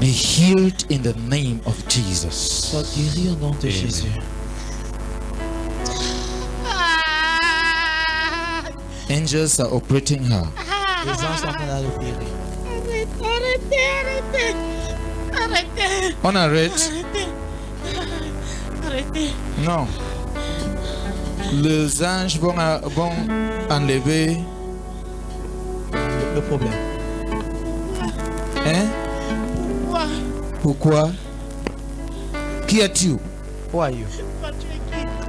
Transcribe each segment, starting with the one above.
be healed in the name of Jesus. Sois guéri au nom de Jésus. Angels are operating her. Les anges sont en train de l'opérer. Arrêtez, arrêtez, arrêtez, On arrête. arrêtez, arrêtez. Non. Les anges vont, a- vont enlever. Le, le problème. Hein? Pourquoi? Qui es-tu? Who are you?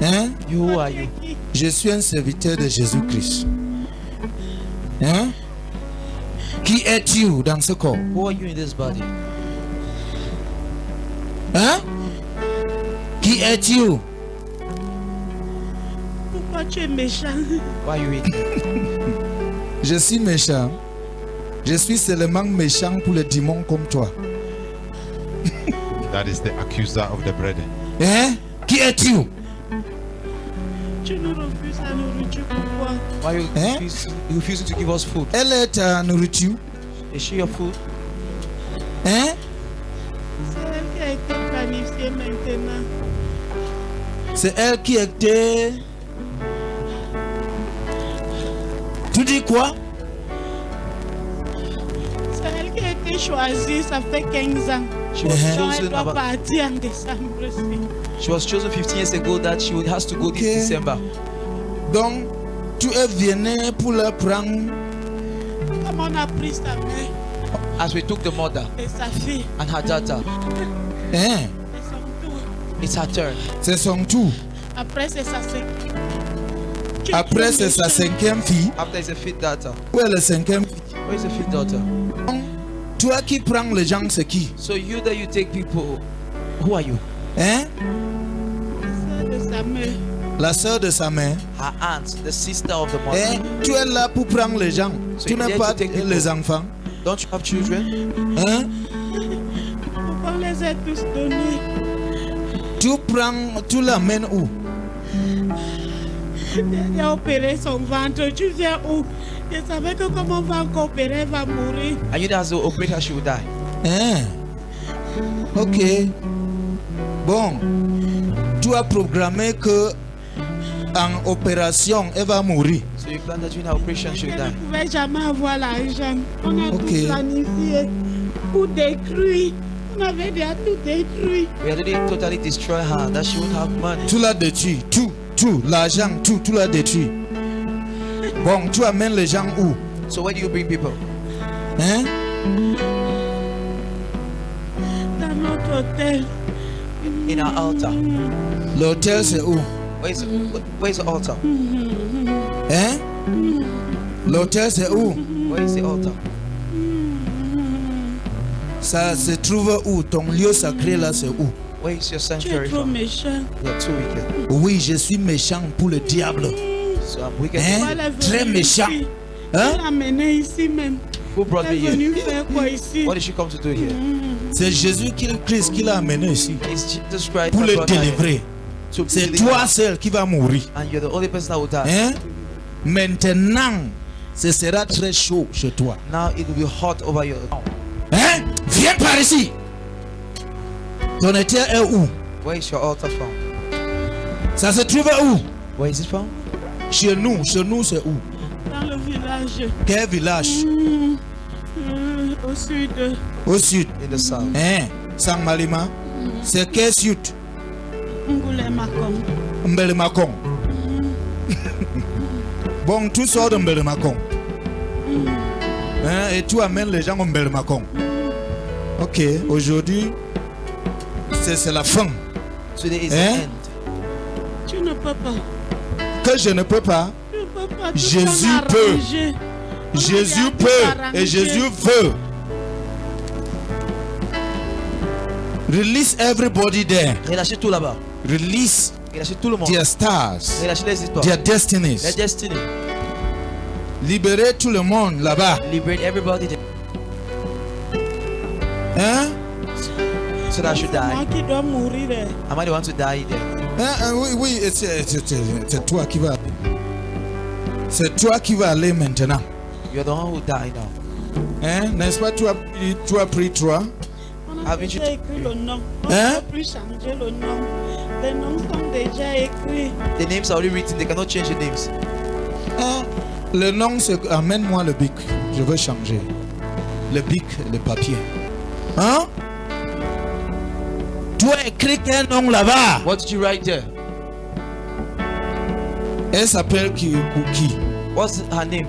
Hein? You, who are you? Je suis un serviteur de Jésus-Christ. Hein? Qui es-tu dans ce corps? Who are you in this body? Hein? Qui es-tu? Pourquoi tu es méchant? Why are you? Je suis méchant. Je suis seulement méchant pour les démons comme toi. That is the accuser of the brethren. Eh? Qui es-tu? Tu nous refuses la nourriture, pourquoi Why are you, Eh? refuse, you refusing to give us food? Elle est ta nourriture. Is she your food? Hein? C'est elle qui a été planifiée maintenant. C'est elle qui était. Tu dis quoi? C'est elle qui a été choisie, ça fait 15 ans. She was Uh-huh. Donc elle chosen about, partir en décembre aussi. she was chosen 15 years ago that she would, has to go Okay. this December. Donc, tu es venu pour la prendre. Comme on a pris sa mère As we took the mother et sa fille, and her daughter, Hein? et son it's her turn. C'est son tour. Après, c'est sa cinquième. Tu es Après, trop c'est sa cinquième fille. After is a fifth daughter. Où est la cinquième fille? Where is the fifth daughter? Toi qui prends les gens, c'est qui? So you that you take people, who are you? Hein? Sœur de sa mère. La soeur de sa mère. Her aunt, the sister of the mother. Hein? Tu es là pour prendre les gens. So Tu n'es pas les enfants. Don't you have children? Hein? Pourquoi on les a tous donnés Tu prends, tu l'amènes où? Il a opéré son ventre. Tu viens où? Je savais que comme on va encore opérer, elle va mourir. And you that has to operate her, she will die? Hein? Ok. Bon. Tu as programmé que en opération, elle va mourir. So you plan that during operation, she will Elle ne die? pouvait jamais avoir l'argent. On a Ok. tout planifié pour détruire. On avait déjà tout détruit. We had already totally destroyed her, that she won't have money. Tu l'as détruit. Tout, tout, l'argent, tout, tu l'as détruit. Bon, tu amènes les gens où? So where do you bring people? Hein? Dans notre hôtel. In our altar. L'hôtel, c'est où? Where is, where is the altar? Hein? L'hôtel, c'est où? Where is the altar? Ça se trouve où? Ton lieu sacré là, c'est où? Tu es sanctuary trop méchant. You're too wicked. Oui, je suis méchant pour le diable. So I'm wicked. Hein? Très méchant. Hein? Elle l'a amené ici même. Who brought Elle me est venue here? faire quoi ici? What did she come to do here? C'est Jésus-Christ qui l'a amené ici It's Jesus Christ pour le délivrer. C'est toi seul qui va mourir. And you're the only person that will die. Hein? Maintenant, ce sera très chaud chez toi. Now it will be hot over your. Hein? Viens par ici. Ton hôtel est où? Where is your altar from? Ça se trouve où? Where is it from? Chez nous. Chez nous, c'est où? dans le village Quel village? euh, au sud. Au sud. In the south. Hein? Sang Malima. C'est quel sud? Ngulemakom. Mbelemakong. bon, tu sors de Mbelemakong. Hein? Et tu amènes les gens au Mbelemakong. Ok, aujourd'hui, c'est la fin. Today is Hein? the end. Tu ne peux pas. Que je ne peux pas. Ne peux pas. Jésus peut. Jésus peut et Jésus veut. Release everybody there. Relâchez tout là-bas. Release Relâchez tout le monde. their stars, Relâchez les histoires. their Their destinies. destiny. Libérez tout le monde là-bas. Liberate everybody there. Hein? So that I should die. qui dois mourir. Am I the one to die there? Oui, oui, c'est toi qui vas. C'est toi qui vas aller maintenant. You're the one who die now. Hein? N'est-ce pas? Tu as, tu as pris trois. You J'ai écrit le nom. On Hein? ne peut plus changer le nom. Les noms sont déjà écrits. The names are already written. They cannot change the names. Ah, le nom, c'est amène-moi le bic. Je veux changer. Le bic, le papier. Hein? Tu as écrit quel nom là-bas? What did you write there? Elle s'appelle qui? What's her name?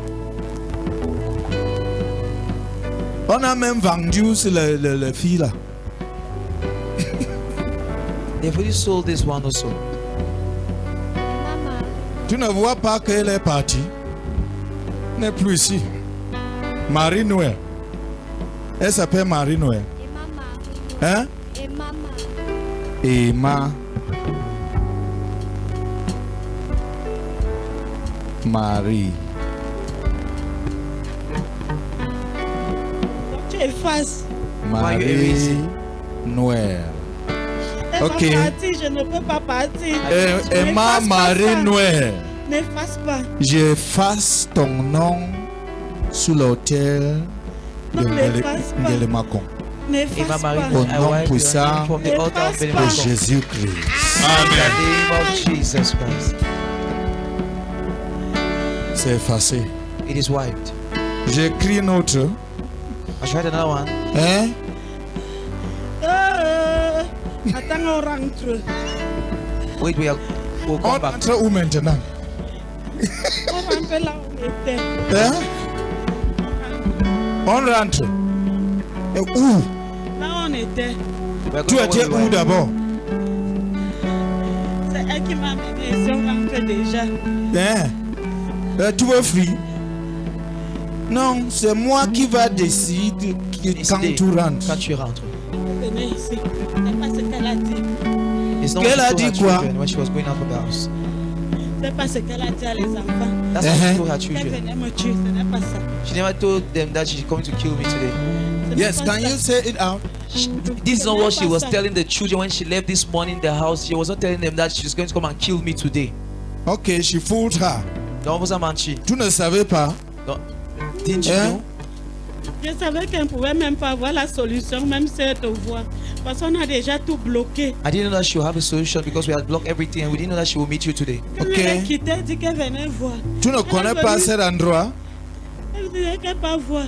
On a même vendu sur le, le, le fille là. They've already sold this one also. Tu ne vois pas qu'elle est partie? Elle n'est plus ici. Marie Noël. Elle s'appelle Marie Noël. et maman, Hein? et maman, Emma Marie. Tu effaces. Marie? Noël. Ok. je ne peux pas partir. Tu Emma Marie. Noël. N'efface pas. J'efface ton nom sous l'autel de Ngele- Emma Marie, pas. Au nom puissant de. Jésus-Christ. Christ. C'est effacé. It is wiped. J'écris une autre. I tried another one. Hein? Euh, attends, on rentre. Wait, we are. We'll On come back. rentre où maintenant? On rentre là où on était. Hein? On rentre. Et où? On était. Tu étais où d'abord? C'est elle qui m'a amené ici. On rentre déjà. Hein? Euh, tu veux fuir? Non, c'est moi qui va décider qui- quand tu rentres. Quand tu rentres. Venez ici. C'est pas ce qu'elle a dit. Qu'elle a she dit quoi? she. C'est pas ce qu'elle a dit à les enfants. That's what Uh-huh. she told her Qu'elle children. venait me tuer. Ce n'est pas ça. She never told them that she's coming to kill me today. Ce n'est Yes, can you say it out? She- this is not what she was telling the children when she left this morning the house. She was not telling them that she's going to come and kill me today. Ok, she fooled her. Don't was a manchi. Tu ne savais pas? Didn't you Hein? know? Je savais qu'elle ne pouvait même pas avoir la solution, même si elle te voit. Parce qu'on a déjà tout bloqué. I didn't know that she would have a solution because we had blocked everything and we didn't know that she would meet you today. Ok. m'a quitté, dit qu'elle venait voir. Tu ne connais pas cet endroit? Elle disait qu'elle pas voir.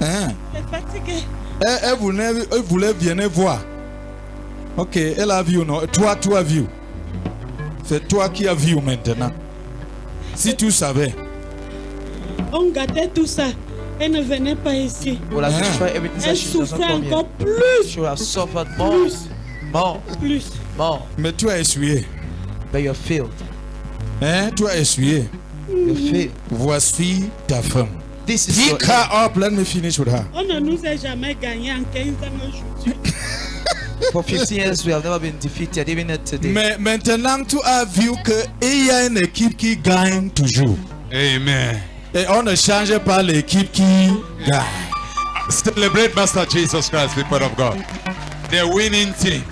Hein? Elle est fatiguée. Elle, elle voulait, elle voulait venir voir. Ok, elle a vu, non? Toi, tu as vu. C'est toi qui as vu maintenant. Si tu savais. On gâtait tout ça. Elle ne venait pas ici. I Hein? Elle souffrait encore plus, She would suffered more, plus, more, plus. more. Mais tu as essuyé. But you're failed. Hein? Tu as essuyé. You failed. Voici ta femme. This is Pick her up. Let me finish with her. On ne nous a jamais gagné en 15 ans aujourd'hui. For 15 years, we have never been defeated, even today. Mais maintenant, tu as vu qu'il y a une équipe qui gagne toujours. Amen. Et on ne change pas l'équipe qui gagne. Celebrate Master Jesus Christ, people of God. The winning team.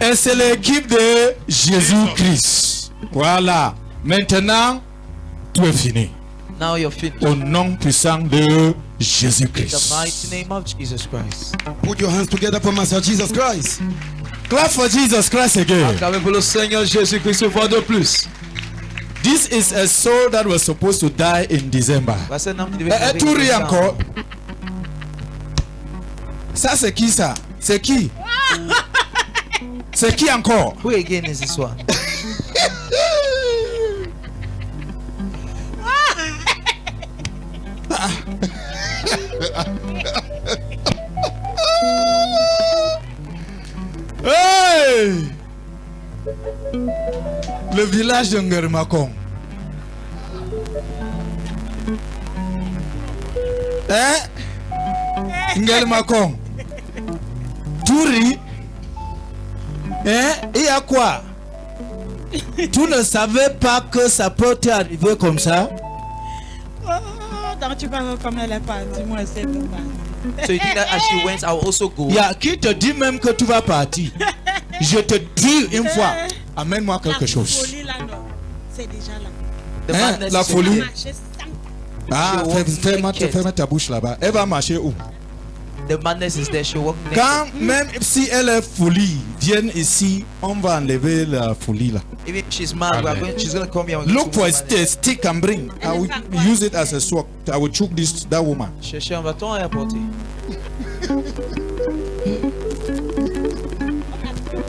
Et c'est l'équipe de Jésus-Christ. Voilà. Maintenant, tout est fini. Now you're finished. Au nom puissant de In the Jésus-Christ. mighty name of Jesus Christ. Put your hands together for Master Jesus Christ. Clap for Jesus Christ again. Acclamez pour le Seigneur Jésus-Christ une fois de plus. This is a soul that was supposed to die in December. Voici un homme qui Eh, devait eh, mourir tu en ris décembre. encore. Ça, c'est qui ça? C'est qui? C'est qui encore? Who again is this one? Hey! Le village de Ngermakong. Hein? Ngermakong. Touri. Hein? Et à quoi? tu ne savais pas que ça peut t'arriver comme ça? Oh, donc tu vas voir comme elle est partie. Moi, c'est dommage. So you think that as she went, I will also go? Il y a qui te dit même que tu vas partir? Je te dis une fois, amène-moi quelque la chose. folie là, non. C'est déjà là. The Hein, madness la is folie? Ah, fais-moi ta bouche là-bas. Elle va marcher où? The madness is there. She walk naked. Quand même si elle est folie, vienne ici, on va enlever la folie là. Even if she's mad, going, she's going to come here. Look for a to st- stick and bring. I will use it as a sword. I will choke this that woman. Chercher un bâton et apporter.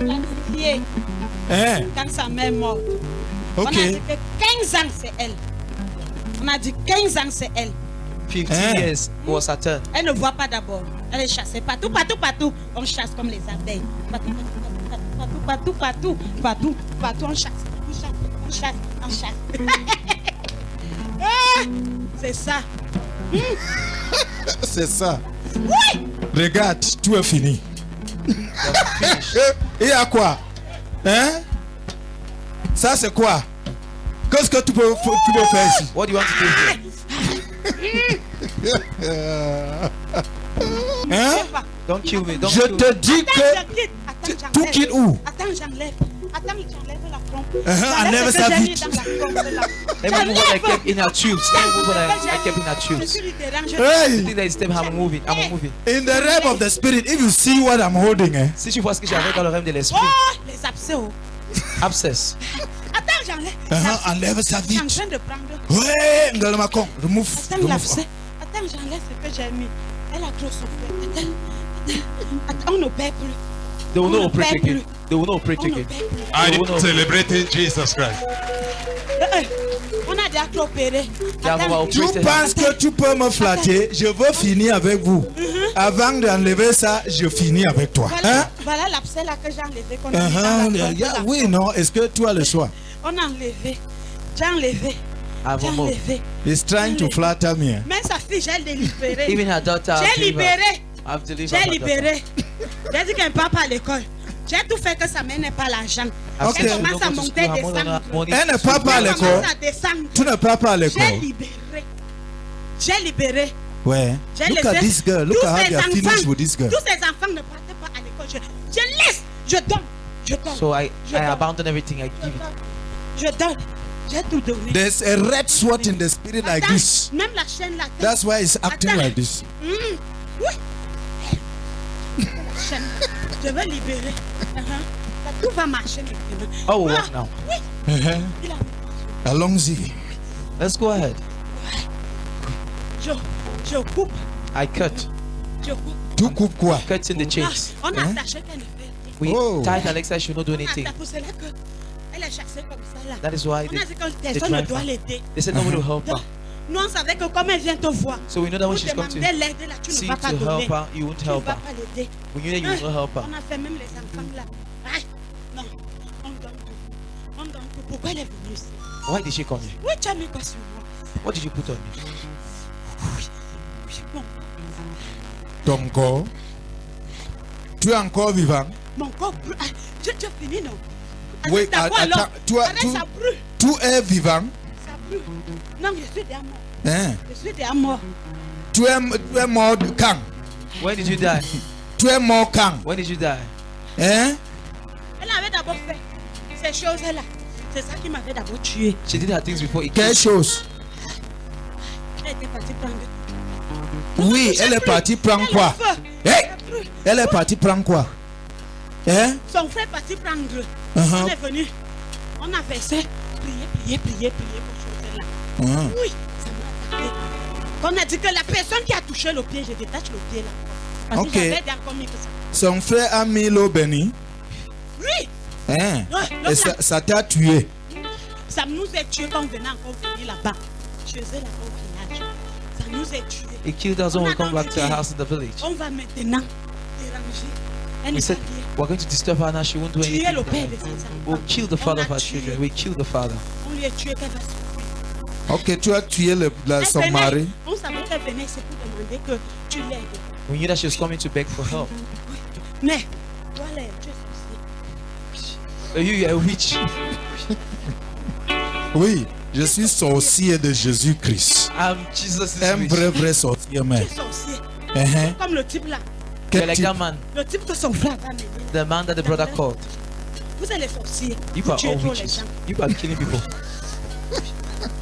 Hein? Quand sa mère est morte. On a dit que 15 ans, c'est elle. On a dit 15 ans, c'est elle. 15 Hein? years was her turn. Elle ne voit pas d'abord. Elle est chassée partout, partout, partout. On chasse comme les abeilles. Partout, partout, partout, partout, partout, partout, partout, on chasse. On chasse, on chasse, on chasse. Ah, C'est ça. C'est ça. Regarde, tout est fini. Et à quoi? Hein? Ça c'est quoi? Qu'est-ce que tu peux, tu peux faire ici? What do you want to do? Here? Hein? Don't kill me. Don't Je kill te me. dis Attends, que. Attends, tout j'enlève. quitte où? Attends, j'enlève. Attends, Uh-huh, vite. dans la trompe, là. Let me move what I kept in her tubes. Let me move what I, I kept in her Je tubes. je- The Hey thing that is step, I'm moving. I'm moving. In the realm of the spirit, if you see what I'm holding, eh? Si tu vois ce que avec dans le rêve de l'esprit, Oh, les abcès. oh. abscess. Attends, j'enlève. Uh-huh, enlève ça Je suis en vite. train de prendre. Ouais, Ngalmakon, remove. Attends, remove. l'abcès. Attends, j'enlève ce que j'ai mis. Elle a trop souffert. Attends, attends, attends, on ne perd plus. They will pray perd again. They will On ne again. I no. celebrating Jesus Christ? Eh, eh, Tu penses que tu peux me flatter? Je veux finir avec vous. Avant d'enlever ça, je finis avec toi. Hein? Voilà, voilà l'abcès là que j'ai enlevé. Uh-huh, oui, non. Est-ce que tu as le choix? On a enlevé. J'ai enlevé. J'ai Avant enlevé. He's trying to flatter me. Même sa fille, j'ai libéré. Even her daughter. J'ai libéré. J'ai libéré. J'ai dit qu'elle ne part pas à l'école. J'ai tout fait que sa mère n'est pas l'argent. I've Elle commence don't à monter, descendre. Elle n'est pas pas à l'école. Tu ne pars pas à J'ai l'école. libéré. J'ai libéré. Ouais. J'ai Look laissé at this girl. Look tous at how ces they are finished enfants- with this girl. Tous ces enfants ne partaient pas à l'école. Je, je laisse. Je donne. Je donne. So I, Je I donne. abandon everything. I je give it. donne. Je donne. J'ai tout donné. There's a red sword in the spirit like Attends, this. Même la chaîne là. That's why it's acting Attends. like this. Mm. Oui. La chaîne. Je vais libérer. Uh-huh. Tout va marcher maintenant. Oh, Ah, walk now. Oui. Uh-huh. Il a- Allons-y. Let's go ahead. Je, je coupe. I cut. Je coupe. Tu coupes quoi? Cut in the Ah, chains. on a Hein? attaché qu'elle ne fait rien. We Oh. tied Alexa. She should not do On a anything. attaché. C'est là que elle est chassée comme ça là. That is why On they, a dit que they personne ne drive doit her. l'aider. They said nobody will help her. Nous on savait que comme elle vient te voir, So we know that when pour she's come to là, tu ne seek vas pas to donner. help her, you won't Tu ne help vas her. pas l'aider. We knew that you not help her. On a fait même les enfants là. Aïe, non, on donne tout. On donne tout. Pourquoi elle est venue ici? Why did she come here? Oui, tu as mis quoi sur moi? What did you put on me? Oui, oui, bon. Ton corps. Tu es encore vivant. Mon corps brûle. Ah, je, je finis, non? Oui, attends, tu as- tu-. Tu es vivant. Brûle. Non, je suis déjà mort. Hein? Je suis déjà mort. Tu es, tu es mort quand? When did you die? Tu es mort quand? When did you die? Hein? Elle avait d'abord fait ces choses-là. C'est ça qui m'avait d'abord tué. She did her things before it Quelle chose? Elle était partie prendre. Oui, elle est plus. partie prendre quoi? Plus. Elle est partie prendre quoi? Hein? Son frère est parti prendre. Uh-huh. On est venu. On a versé. Prier, prier, prier, prier là. Oui, ça m'a attaqué. On a dit que la personne qui a touché le pied, je détache le pied là. Parce Ok. que j'avais encore mis que ça. Son frère a mis l'eau bénie. Oui, Hein? Ouais, Et ça là. ça t'a tué. ça nous a tués quand on venait encore venir là-bas. Je faisais là-bas au village. Ça nous a tués. It killed us when On we a come back donc to our dit, house in the village. On va maintenant déranger. Elle We said we're going to disturb her now. She won't do anything. We'll kill the On father a of her tué. children. We kill the father. On lui a tué. Ok, tu as tué le, la- son venait, mari. On savait qu'elle venait, c'est pour demander que tu l'aides. We knew that she was coming to beg for help. Mais, toi là, tu es sorcier. Uh, you, you're a witch. Oui, je suis sorcier de Jésus-Christ. I'm Jesus' Un witch. vrai, vrai sorcier, Tu mais. es sorcier. Hein? Comme le type là. Quel like type? that man, Le type que son frère mener. the man that the brother called. Vous êtes les sorciers. You Vous are all witches. gens. You are killing people.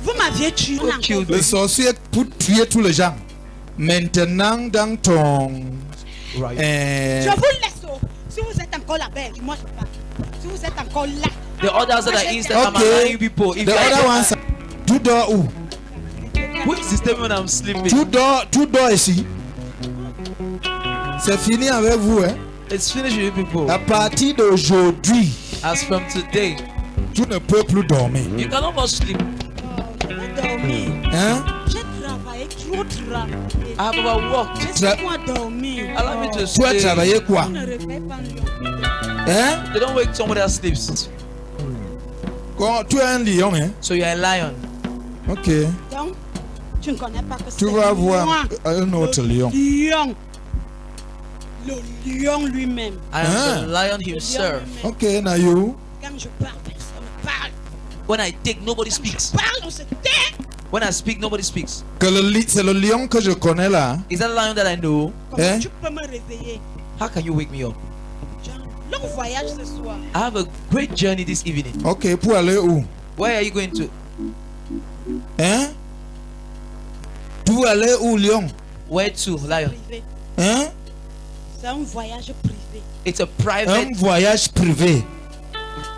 Vous m'aviez tué. Le sorcier pour tuer tous les gens. Maintenant, dans ton Right. Euh, Je vous laisse. oh. Si vous êtes encore là, ben, moi je parle. Si vous êtes encore là, The others that are inside, I'm Okay. allowing people. If the you other ones, tu dors où? Who is disturbing when I'm sleeping? Tu dors, tu dors ici. C'est fini avec vous, hein. It's finished with you people. À partir d'aujourd'hui, As from today, tu ne peux plus dormir. you cannot sleep. Je vais. Hein? J'ai travaillé, trop travaillé. I have overworked. Dormir. Allow me to Tu as travaillé quoi On ne réveille pas un lion. Hein? They don't wake somebody that sleeps. Quand tu es un lion, hein? So you're a lion. Ok. Donc, tu ne connais pas que c'est Tu vas voir un autre lion. lion. Le lion lui-même. I am the lion himself. Ok, Nayo. Quand je parle, personne ne parle. When I take, nobody Quand speaks. je parle, on se tait. When I speak, nobody speaks. Que le c'est le lion que je connais là. Is that a lion that I know? Comment Hein? tu peux me réveiller? How can you wake me up? Long voyage ce soir. I have a great journey this evening. Ok, pour aller où? Where are you going to? Hein? Veux aller où, lion? Where to, lion? Privé. Hein? C'est un voyage privé. It's a Un private. voyage privé.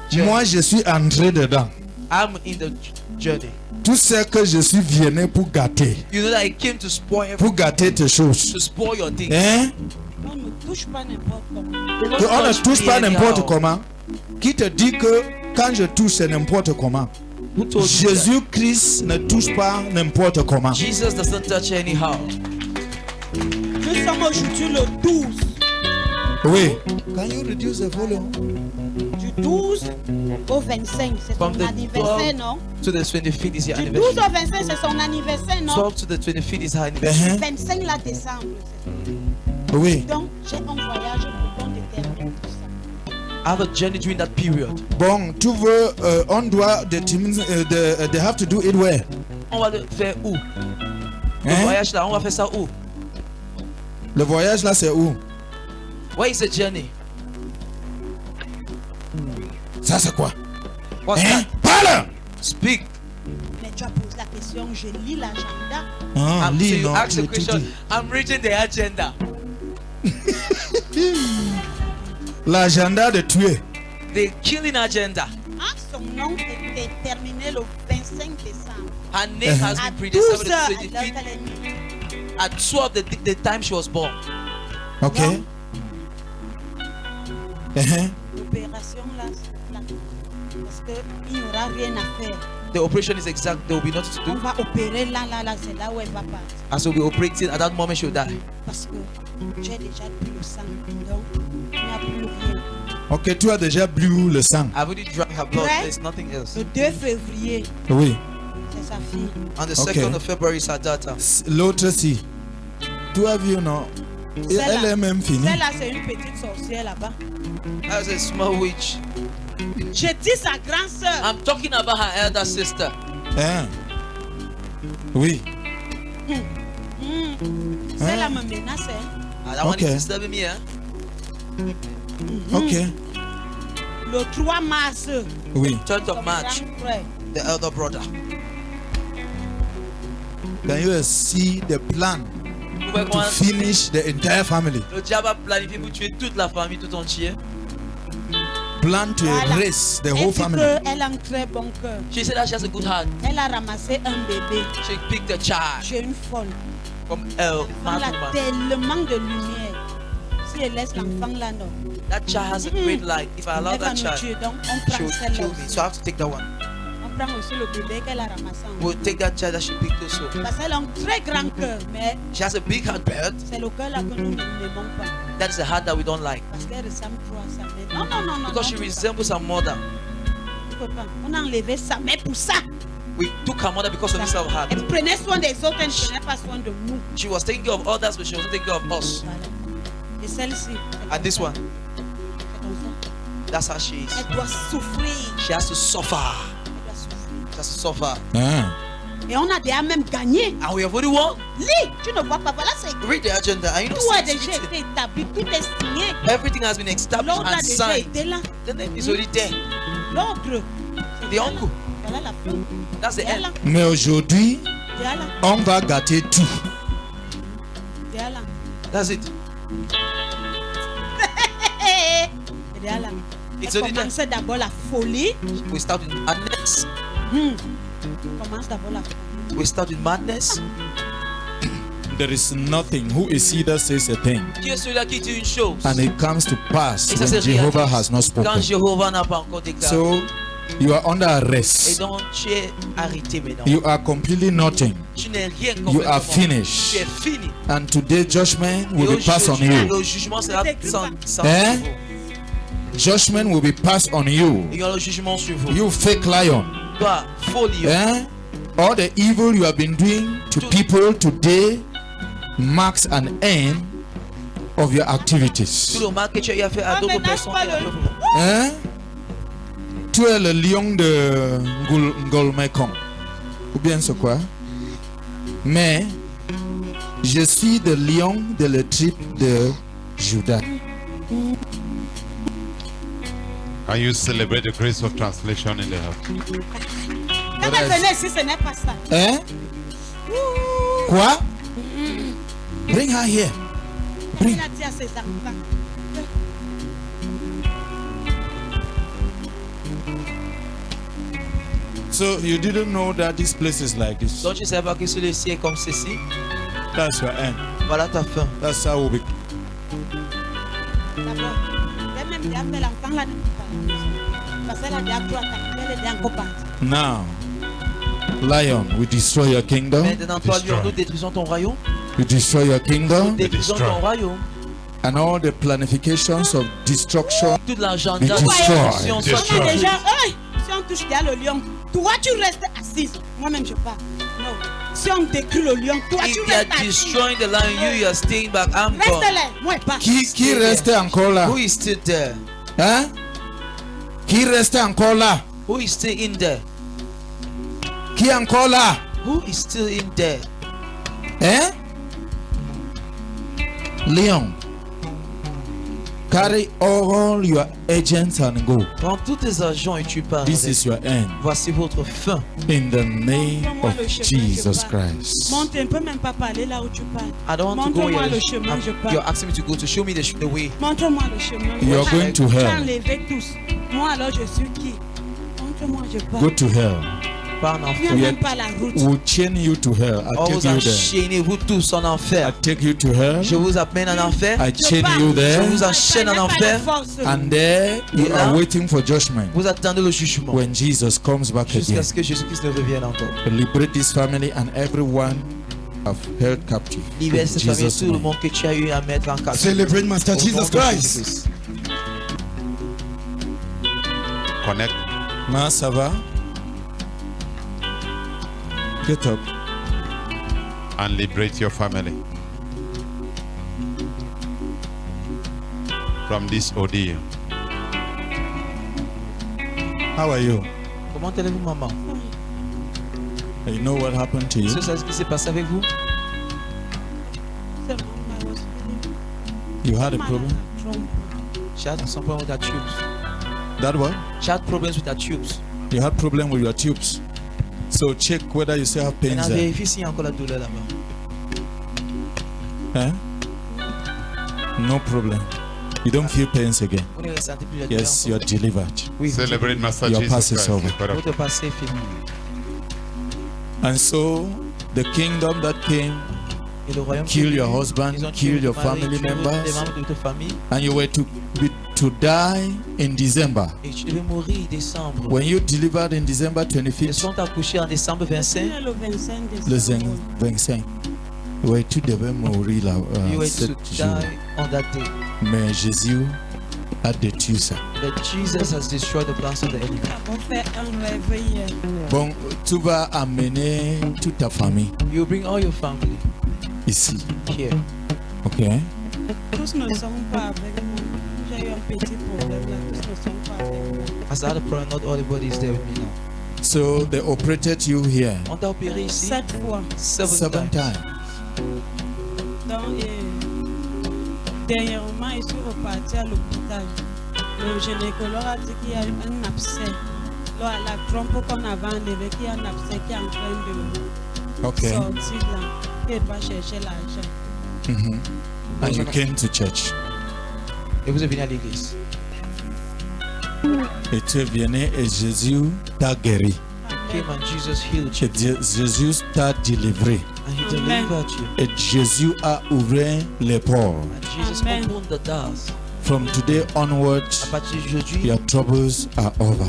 Journey. Moi, je suis entré dedans. I'm in the journey. Tu sais que je suis venu pour gâter. You know that I came to spoil everything, Pour gâter tes choses. to spoil your things. Hein? On ne touche pas n'importe comment. Don't Que on ne touch touche pas n'importe comment. Qui te dit que quand je touche, c'est n'importe comment? Jésus-Christ ne touche pas n'importe comment. Jesus doesn't touch anyhow. Nous sommes aujourd'hui le 12. Oui. Can you reduce the volume? Du 12 au 25. C'est From son the anniversaire, 12 non? To the 25th is your Du 12 anniversary. au 25, c'est son anniversaire, non? 12 to the 25th is her anniversary. Hein? 25 là, décembre. Oui. Donc, j'ai un voyage pour qu'on détermine tout ça. I have a journey during that period. Bon, tu veux, euh, on doit déterminer, euh, de- they have to do it where? On va le faire où? Le Hein? voyage là, on va faire ça où? Le voyage là, c'est où? Where is the journey? Ça, c'est quoi? What's Hein? that? Parle! Speak. Mais tu as posé la question, je lis l'agenda. Ah, I'm, so lis, you non, ask the question. I'm reading the agenda. L'agenda de tuer. The killing agenda. Ah, son nom est déterminé le 25 décembre. Her name has À been 12 predestined to à the l'heure 25th qu'elle est née. at 12 the, the time she was born. Ok? Non. L'opération là. Parce qu'il n'y aura rien à faire. The operation is exact. There will be nothing to On do. va opérer là, là, là, c'est là où elle va partir. As we'll be operating at that moment, she'll die. Parce que j'ai déjà bu le sang. Donc, il n'y a plus rien. Ok, tu as déjà bu le sang. I've already drank her blood. There's nothing else. Le 2 février, Oui. c'est sa fille. On the Okay. 2nd of February is her daughter. S- L'autre, si. Tu as vu, non? Et. Elle est même finie. Celle-là, c'est une petite sorcière là-bas. That's a small witch. J'ai dit sa grande sœur. I'm talking about her elder sister. Hein? Oui. Celle-là me menace. hein. Ah, that one Okay. is disturbing me? Ok. Le 3 mars, Oui. 3rd of March, the elder brother. Can you see the plan? Pouvez to finish the entire family? le diable a planifié pour tuer toute la famille tout entière. Plan to Voilà. erase the Elle whole family. qu'elle a un très bon cœur. She said that she has a good heart. Elle a ramassé un bébé. She picked a child J'ai une folle. from a Elle mad a tellement de lumière. Si elle laisse l'enfant là, non. That child has a great light. If I allow Elle that child. Donc, on she prend will celle-là kill me. aussi. So I have to take that one. On prend aussi le bébé qu'elle a ramassé. en We'll take that child that she picked also. Parce qu'elle a un très grand cœur, mais She has a big heart, but c'est le cœur là que nous n'aimons pas. that is a heart that we don't like. Parce qu'elle ressemble trop à sa mère. Non, non, non, non. Because she non, resembles her mother. on a enlevé sa mère pour ça. We took her mother because of this heart. Elle prenait soin des autres, elle ne prenait pas soin de nous. She was taking care of others, but she wasn't taking care of us. Voilà. Et celle-ci. elle And this one, that's how she is. Elle doit souffrir. She has to suffer. Hein? Et on a déjà même gagné. And we have already won. Lis, tu ne vois pas. Voilà, c'est Read the agenda. And you know, tout a déjà été établi, tout est signé. everything has been established L'ordre a and déjà signed. été là. The name is already there. L'ordre. The uncle. Voilà la fin. That's the end. Mais aujourd'hui, on va gâter tout. That's it. It's d'abord la folie. We start with madness. Hmm. Commence d'abord la folie. We start with madness. There is nothing who is either says a thing? Qui est celui-là qui dit une chose and it comes to pass Et ça when c'est Jehovah réaliste. has not Quand spoken. Jéhovah n'a pas encore déclaré. So you are under Et arrest. donc tu es arrêté maintenant. You are completely nothing. tu n'es rien You complètement. are Tu es finished. fini. And today judgment Et will be passed on aujourd'hui, you. le jugement sera sans, sans Hein? sur vous. Judgment will be passed on you. Il y aura le jugement sur vous. You fake lion. Eh? All the evil you have been doing to people today marks an end of your d'autres- Hein? Tu es le lion de Ngolmekong. Ou bien c'est quoi? Mais je suis le lion de la tribe de Judas. Can you celebrate the grace of translation in the house? Quand elle venait ici, ce n'est pas ça. Quoi? Bring her here. Il a dit à ses enfants. So you didn't know that this place is like this. Donc tu ne savais pas que celui-ci est comme ceci. That's your end. Voilà ta fin. That's how we. D'abord, Now, lion, we destroy your kingdom. Maintenant, toi, Destroy. lion, nous détruisons ton royaume. We destroy your kingdom. Détruisons destroy. ton royaume. And all the planifications of destruction. Toute l'agenda Be de destruction déjà, hey, si on touche déjà le lion, toi tu restes assise. Moi-même je pars. If they are restes destroying the lion, you, you are staying back. I'm Reste gone. là, moi pas. Qui, qui reste encore là? Who is still there? Hein? Qui reste encore là? Who is still in there? Qui est encore là? Who is still in there? Hein? Lion. Carry all your agents and go. Prends tous tes agents et tu pars. This avec. is your end. Voici votre fin. In the name of Jesus je pars. Christ. Monte, on peut même pas parler là où tu parles. I don't want to go here. le chemin, je pars. You're asking me to go to show me the, the way. Montre-moi le chemin. You are Tu as- going to hell. enlevé tous. Moi alors je suis qui? Montre-moi, je pars. Go to hell. Pas en enfer. We même pas la route. We'll chain you to hell. I On take vous you there. enchaînez, vous tous en I take you to hell. Je vous amène en enfer. I Je chain you Je there. vous enchaîne en Je enfer. And there you Et là, are waiting for judgment Vous attendez le jugement. when Jesus comes back Jusqu'à again. ce que Jésus-Christ ne revienne encore. Liberate this family and everyone have held captive. Libère cette famille, tout le monde que tu as eu à mettre en captivité. Celebrate Master Jesus Christ. Jésus-Christ. Connect. Ma, ça va? Get up. and liberate your family from this ordeal. How are you? Comment allez-vous, maman You know what happened to you? Est-ce c'est ce qui s'est passé avec vous C'est vraiment malheureux. You had a problem? trompe. She had some problem with her tubes. That what? She had problems with her tubes. You had problem with your tubes. So check whether you still have Elle pains a there. vérifié s'il y a encore la douleur là-bas. Huh? No problem. You don't feel pains again. Vous ne ressentez plus la douleur Yes, encore. you're delivered. Oui, vous Celebrate Master Your Jesus pass is Christ. over. the God of- votre passé est fini. And so the kingdom that came, Et le royaume kill qui- your husband, Ils ont tué kill your votre mari, family tué les members, membres de ta famille. and you were to be to die in December. Et tu devais mourir en décembre. When you delivered in December Ils 25th, sont accouchés en décembre 25. C'est le 25 le décembre. 25, ouais, tu devais mourir là, euh, You were to sept die jours. on that day. Mais Jésus a détruit ça. But Jesus has destroyed the plans of the enemy. Bon, tu vas amener toute ta famille You bring all your family ici, here. ok? Tous ne sont pas avec As I had a problem, not everybody is there with me now. So they operated you here On t'a opéré ici Sept fois. seven, seven times. times. Donc, et dernièrement, je suis reparti à l'hôpital. Le gynécologue a dit qu'il y a un abcès. Là, la trompe qu'on avait enlevée, qu'il y a un abcès qui est en train de Ok. sortir là. Il va chercher l'argent. Mhm. and you came to church. Et vous êtes venu à l'église. Et tu es venu et Jésus t'a guéri. Came and Jesus healed you. Et Dieu- Jésus t'a délivré. And he delivered you. Et Jésus a ouvert les ports. And Jesus Amen. opened the doors. From today onwards, your troubles are over.